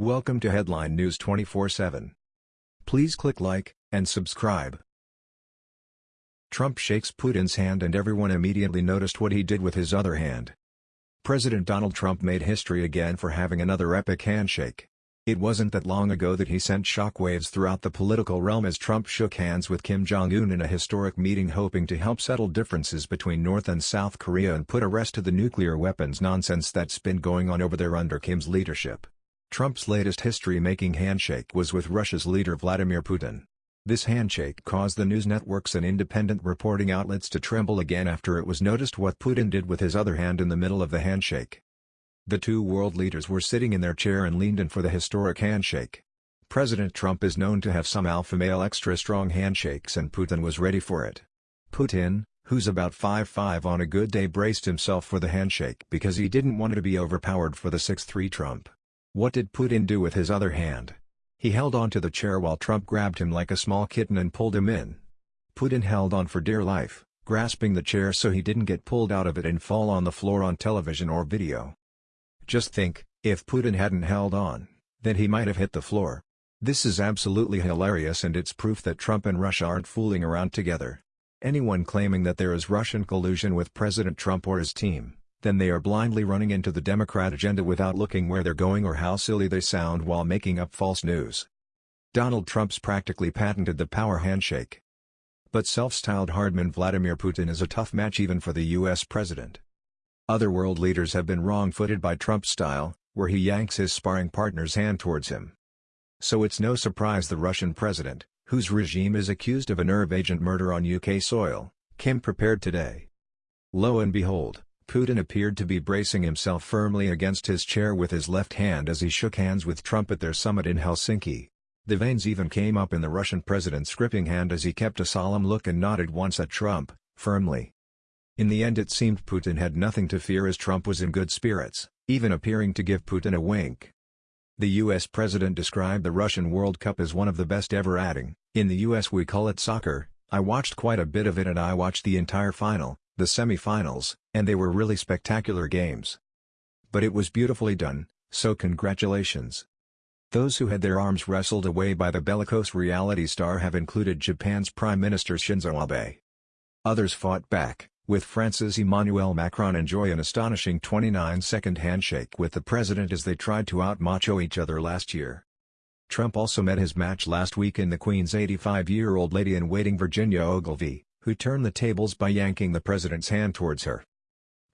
Welcome to Headline News 24/7. Please click like and subscribe. Trump shakes Putin's hand and everyone immediately noticed what he did with his other hand. President Donald Trump made history again for having another epic handshake. It wasn't that long ago that he sent shockwaves throughout the political realm as Trump shook hands with Kim Jong-un in a historic meeting hoping to help settle differences between North and South Korea and put a rest to the nuclear weapons nonsense that's been going on over there under Kim's leadership. Trump's latest history-making handshake was with Russia's leader Vladimir Putin. This handshake caused the news networks and independent reporting outlets to tremble again after it was noticed what Putin did with his other hand in the middle of the handshake. The two world leaders were sitting in their chair and leaned in for the historic handshake. President Trump is known to have some alpha male extra strong handshakes and Putin was ready for it. Putin, who's about 5'5 on a good day braced himself for the handshake because he didn't want to be overpowered for the 6'3 Trump. What did Putin do with his other hand? He held onto the chair while Trump grabbed him like a small kitten and pulled him in. Putin held on for dear life, grasping the chair so he didn't get pulled out of it and fall on the floor on television or video. Just think, if Putin hadn't held on, then he might have hit the floor. This is absolutely hilarious and it's proof that Trump and Russia aren't fooling around together. Anyone claiming that there is Russian collusion with President Trump or his team, then they are blindly running into the Democrat agenda without looking where they're going or how silly they sound while making up false news. Donald Trump's practically patented the power handshake. But self-styled hardman Vladimir Putin is a tough match even for the US president. Other world leaders have been wrong-footed by Trump's style, where he yanks his sparring partner's hand towards him. So it's no surprise the Russian president, whose regime is accused of a nerve agent murder on UK soil, came prepared today. Lo and behold, Putin appeared to be bracing himself firmly against his chair with his left hand as he shook hands with Trump at their summit in Helsinki. The veins even came up in the Russian president's gripping hand as he kept a solemn look and nodded once at Trump, firmly. In the end it seemed Putin had nothing to fear as Trump was in good spirits, even appearing to give Putin a wink. The US president described the Russian World Cup as one of the best ever adding, in the US we call it soccer, I watched quite a bit of it and I watched the entire final, the semi-finals, and they were really spectacular games. But it was beautifully done, so congratulations. Those who had their arms wrestled away by the bellicose reality star have included Japan's Prime Minister Shinzo Abe. Others fought back, with France's Emmanuel Macron enjoy an astonishing 29-second handshake with the president as they tried to out-macho each other last year. Trump also met his match last week in the Queen's 85-year-old lady-in-waiting Virginia Ogilvy, who turned the tables by yanking the president's hand towards her.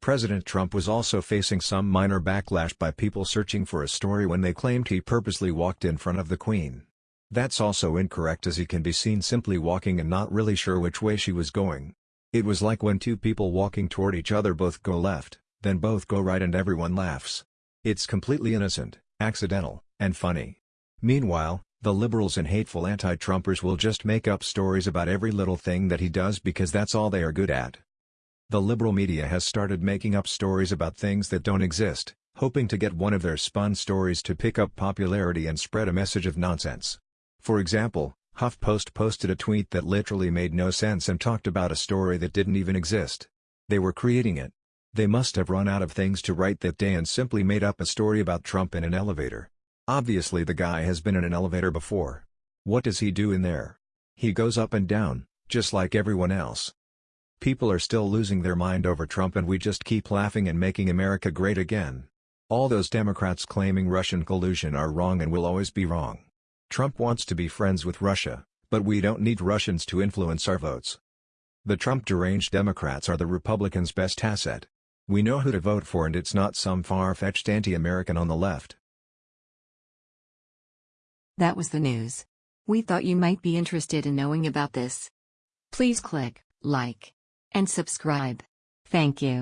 President Trump was also facing some minor backlash by people searching for a story when they claimed he purposely walked in front of the Queen. That's also incorrect as he can be seen simply walking and not really sure which way she was going. It was like when two people walking toward each other both go left, then both go right and everyone laughs. It's completely innocent, accidental, and funny. Meanwhile, the liberals and hateful anti-Trumpers will just make up stories about every little thing that he does because that's all they are good at. The liberal media has started making up stories about things that don't exist, hoping to get one of their spun stories to pick up popularity and spread a message of nonsense. For example, HuffPost posted a tweet that literally made no sense and talked about a story that didn't even exist. They were creating it. They must have run out of things to write that day and simply made up a story about Trump in an elevator. Obviously the guy has been in an elevator before. What does he do in there? He goes up and down, just like everyone else. People are still losing their mind over Trump and we just keep laughing and making America great again. All those Democrats claiming Russian collusion are wrong and will always be wrong. Trump wants to be friends with Russia, but we don't need Russians to influence our votes. The Trump deranged Democrats are the Republicans' best asset. We know who to vote for and it's not some far-fetched anti-American on the left. That was the news. We thought you might be interested in knowing about this. Please click like and subscribe. Thank you.